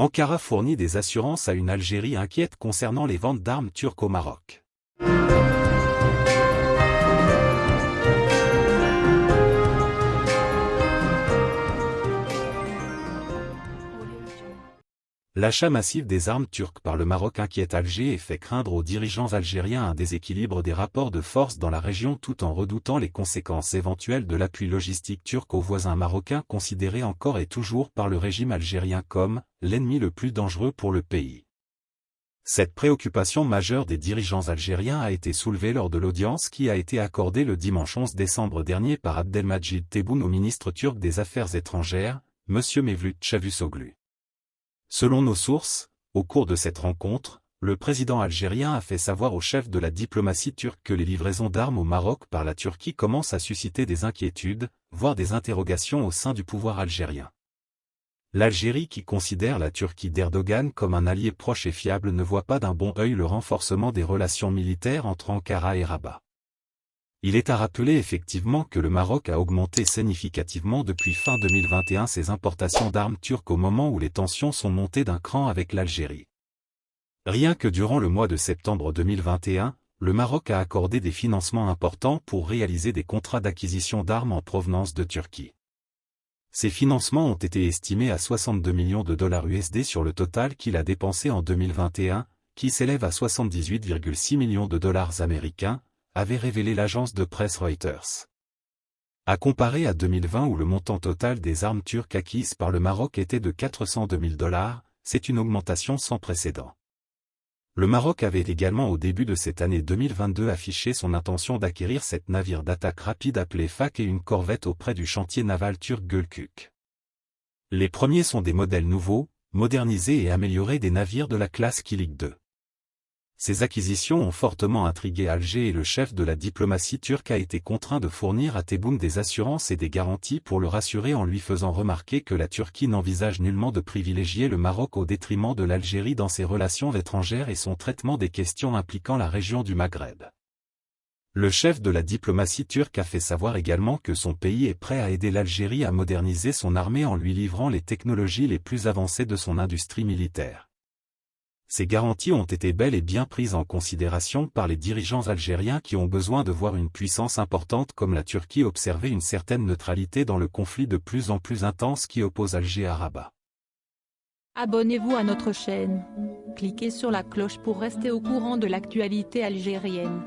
Ankara fournit des assurances à une Algérie inquiète concernant les ventes d'armes turques au Maroc. L'achat massif des armes turques par le Maroc inquiète Alger et fait craindre aux dirigeants algériens un déséquilibre des rapports de force dans la région tout en redoutant les conséquences éventuelles de l'appui logistique turc aux voisins marocains considéré encore et toujours par le régime algérien comme l'ennemi le plus dangereux pour le pays. Cette préoccupation majeure des dirigeants algériens a été soulevée lors de l'audience qui a été accordée le dimanche 11 décembre dernier par Abdelmajid Tebboune au ministre turc des Affaires étrangères, M. Mevlut Çavusoglu. Selon nos sources, au cours de cette rencontre, le président algérien a fait savoir au chef de la diplomatie turque que les livraisons d'armes au Maroc par la Turquie commencent à susciter des inquiétudes, voire des interrogations au sein du pouvoir algérien. L'Algérie qui considère la Turquie d'Erdogan comme un allié proche et fiable ne voit pas d'un bon œil le renforcement des relations militaires entre Ankara et Rabat. Il est à rappeler effectivement que le Maroc a augmenté significativement depuis fin 2021 ses importations d'armes turques au moment où les tensions sont montées d'un cran avec l'Algérie. Rien que durant le mois de septembre 2021, le Maroc a accordé des financements importants pour réaliser des contrats d'acquisition d'armes en provenance de Turquie. Ces financements ont été estimés à 62 millions de dollars USD sur le total qu'il a dépensé en 2021, qui s'élève à 78,6 millions de dollars américains, avait révélé l'agence de presse Reuters. À comparer à 2020 où le montant total des armes turques acquises par le Maroc était de 402 000 dollars, c'est une augmentation sans précédent. Le Maroc avait également au début de cette année 2022 affiché son intention d'acquérir cette navire d'attaque rapide appelé FAK et une corvette auprès du chantier naval turc Gölkük. Les premiers sont des modèles nouveaux, modernisés et améliorés des navires de la classe Kilik 2. Ces acquisitions ont fortement intrigué Alger et le chef de la diplomatie turque a été contraint de fournir à Tebboune des assurances et des garanties pour le rassurer en lui faisant remarquer que la Turquie n'envisage nullement de privilégier le Maroc au détriment de l'Algérie dans ses relations étrangères et son traitement des questions impliquant la région du Maghreb. Le chef de la diplomatie turque a fait savoir également que son pays est prêt à aider l'Algérie à moderniser son armée en lui livrant les technologies les plus avancées de son industrie militaire. Ces garanties ont été bel et bien prises en considération par les dirigeants algériens qui ont besoin de voir une puissance importante comme la Turquie observer une certaine neutralité dans le conflit de plus en plus intense qui oppose Alger à Rabat. Abonnez-vous à notre chaîne. Cliquez sur la cloche pour rester au courant de l'actualité algérienne.